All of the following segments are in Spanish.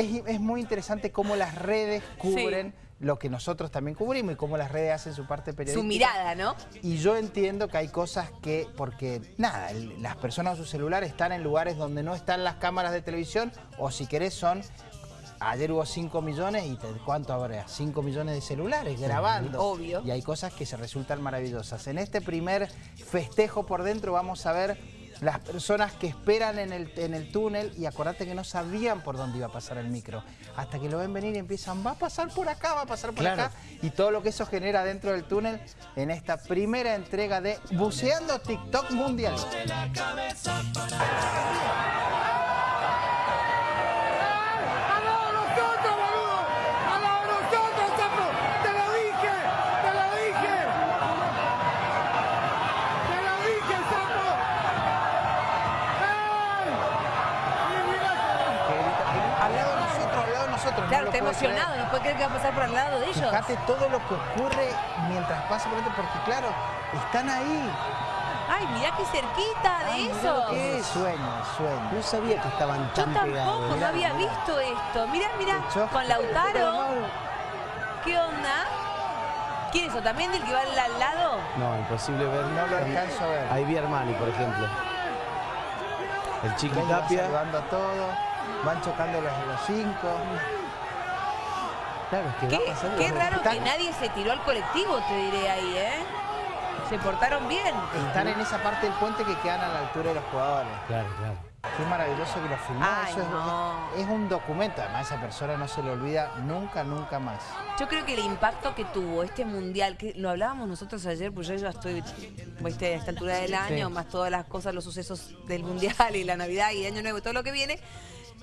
Es, muy interesante cómo las redes cubren lo que nosotros también cubrimos y cómo las redes hacen su parte periodística. Su mirada, ¿no? Y yo entiendo que hay cosas que, porque nada, las personas en su celular están en lugares donde no están las cámaras de televisión o si querés son Ayer hubo 5 millones y ¿cuánto habrá? 5 millones de celulares grabando. Obvio. Y hay cosas que se resultan maravillosas. En este primer festejo por dentro vamos a ver las personas que esperan en el, en el túnel y acordate que no sabían por dónde iba a pasar el micro. Hasta que lo ven venir y empiezan, va a pasar por acá, va a pasar por acá. Y todo lo que eso genera dentro del túnel en esta primera entrega de Buceando TikTok Mundial. Claro, está emocionado, no puede creer que va a pasar por al lado de ellos. Fíjate todo lo que ocurre mientras pasa por dentro, porque claro, están ahí. Ay, mirá qué cerquita de eso. Qué sueño, sueño. No sabía que estaban tan Yo tampoco, no había visto esto. Mirá, mirá, con Lautaro. ¿Qué onda? ¿Quién es eso? ¿También del que va al lado? No, imposible ver. No lo alcanzo a ver. Ahí vi Armani, por ejemplo. El Chiqui Tapia. saludando a todos. Van chocando los, los cinco. Claro, es que qué, qué raro que nadie se tiró al colectivo, te diré ahí, ¿eh? Se portaron bien. Están en esa parte del puente que quedan a la altura de los jugadores. Claro, claro. Qué maravilloso que lo filmó. es, un documento. Además, esa persona no se le olvida nunca, nunca más. Yo creo que el impacto que tuvo este mundial, que lo hablábamos nosotros ayer, pues yo ya estoy a esta altura del año, más todas las cosas, los sucesos del mundial y la Navidad y Año Nuevo y todo lo que viene.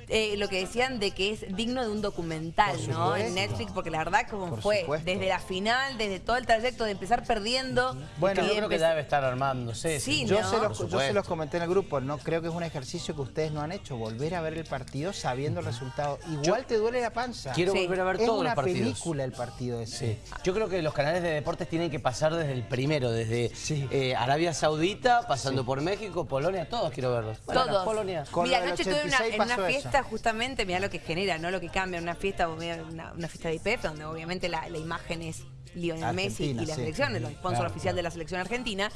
Eh, lo que decían de que es digno de un documental, ¿no? En Netflix, porque la verdad como fue, desde la final, desde todo el trayecto de empezar perdiendo. Bueno, yo creo que debe estar armándose. Sí, yo, se los, yo se los comenté en el grupo, no creo que es un ejercicio que ustedes no han hecho, volver a ver el partido sabiendo el resultado. Igual te duele la panza. Quiero volver a ver todos los partidos. Es una película el partido ese. Yo creo que los canales de deportes tienen que pasar desde el primero, desde eh, Arabia Saudita, pasando por México, Polonia, todos quiero verlos. todos. Polonia. Mira, anoche estuve en una fiesta justamente, mira lo que genera, no lo que cambia una fiesta, una, una fiesta de IPF, donde obviamente la, imagen es Lionel Messi y la selección, el sponsor oficial de la selección argentina.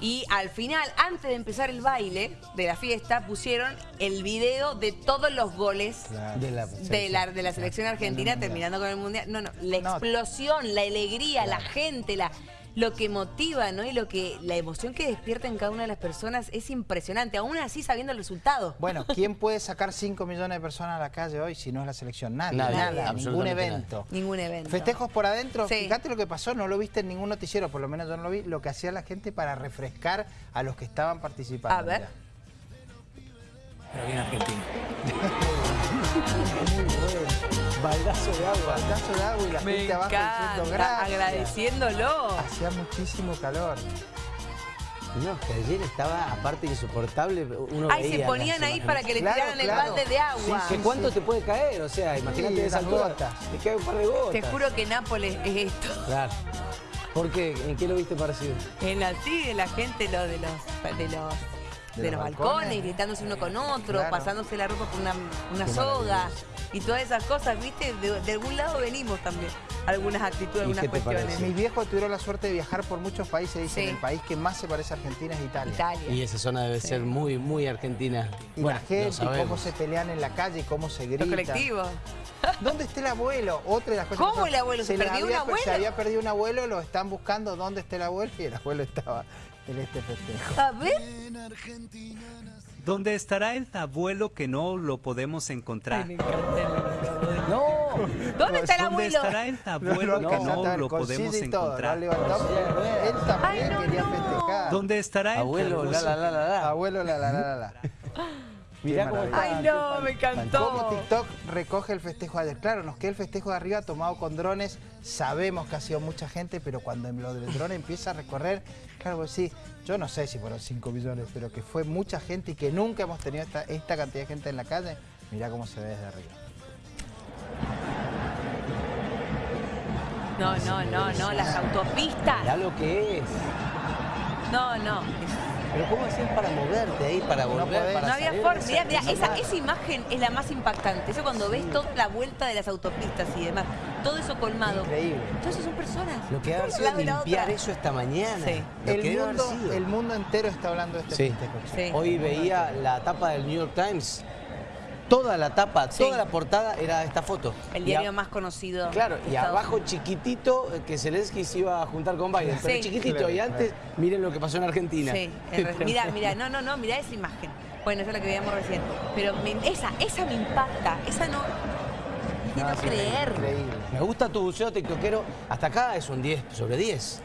Y al final, antes de empezar el baile de la fiesta, pusieron el video de todos los goles de, la, de, la, selección argentina terminando con el Mundial. No, no, la explosión, la alegría, la gente, la lo que motiva, ¿no? Y lo que la emoción que despierta en cada una de las personas es impresionante, aún así sabiendo el resultado. Bueno, ¿quién puede sacar 5 millones de personas a la calle hoy si no es la selección? Nadie, nada, ningún evento. Ningún evento. Festejos por adentro, fíjate lo que pasó, no lo viste en ningún noticiero, por lo menos yo no lo vi, lo que hacía la gente para refrescar a los que estaban participando. A ver. Pero bien Argentina. baldazo de agua. Baldazo de agua y la gente abajo diciendo gracias. agradeciéndolo. Hacía muchísimo calor. No, que ayer estaba, aparte insoportable, uno Ay, se ponían ahí para que le tiraran el balde de agua. Sí, ¿Cuánto te puede caer? O sea, imagínate esas gotas. Te cae un par de gotas. Te juro que Nápoles es esto. Claro. ¿Por qué? ¿En qué lo viste parecido? En la, sí, de la gente lo de los, de los de, los, balcones, gritándose uno con otro, pasándose la ropa por una, una soga y todas esas cosas, ¿viste? De, algún lado venimos también, algunas actitudes, algunas cuestiones. Mis viejos tuvieron la suerte de viajar por muchos países, dicen, el país que más se parece a Argentina es Italia. Italia. Y esa zona debe ser muy, muy argentina. Y la gente, cómo se pelean en la calle, cómo se gritan. Los colectivos. ¿Dónde está el abuelo? Otra de las cosas ¿Cómo el abuelo? ¿Se, perdió un abuelo? Se había perdido un abuelo, lo están buscando dónde está el abuelo y el abuelo estaba en este festejo. A ver. ¿Dónde estará el abuelo que no lo podemos encontrar? no. ¿Dónde está el abuelo? ¿Dónde estará el abuelo que no lo podemos encontrar? Él también quería festejar. ¿Dónde estará el abuelo? La, la, la, la, Abuelo, la, la, la, la. Mirá cómo está. Ay, no, me encantó. Cómo TikTok recoge el festejo de ayer. Claro, nos queda el festejo de arriba tomado con drones. Sabemos que ha sido mucha gente, pero cuando lo del drone empieza a recorrer, claro, pues sí, yo no sé si fueron 5 millones, pero que fue mucha gente y que nunca hemos tenido esta, esta cantidad de gente en la calle. Mirá cómo se ve desde arriba. No, no, no, no, las autopistas. Mirá lo que es. No, no. Pero ¿cómo hacías para moverte ahí, para volver, no, no había forma. Mira, mira, esa, esa, imagen es la más impactante. Eso cuando ves toda la vuelta de las autopistas y demás. Todo eso colmado. Increíble. Todo eso son personas. Lo que ha sido limpiar eso esta mañana. Sí. El mundo, el mundo entero está hablando de este sí. Hoy veía la tapa del New York Times toda la tapa, toda la portada era esta foto. El diario más conocido. Claro, y abajo chiquitito eh, que Zelensky se iba a juntar con Biden. Pero chiquitito, y antes miren lo que pasó en Argentina. Sí, mira, mira, no, no, no, mira esa imagen. Bueno, esa es la que veíamos recién. Pero esa, esa me impacta, esa no... No, creer. Me gusta tu buceo tiktokero. Hasta acá es un 10 sobre 10.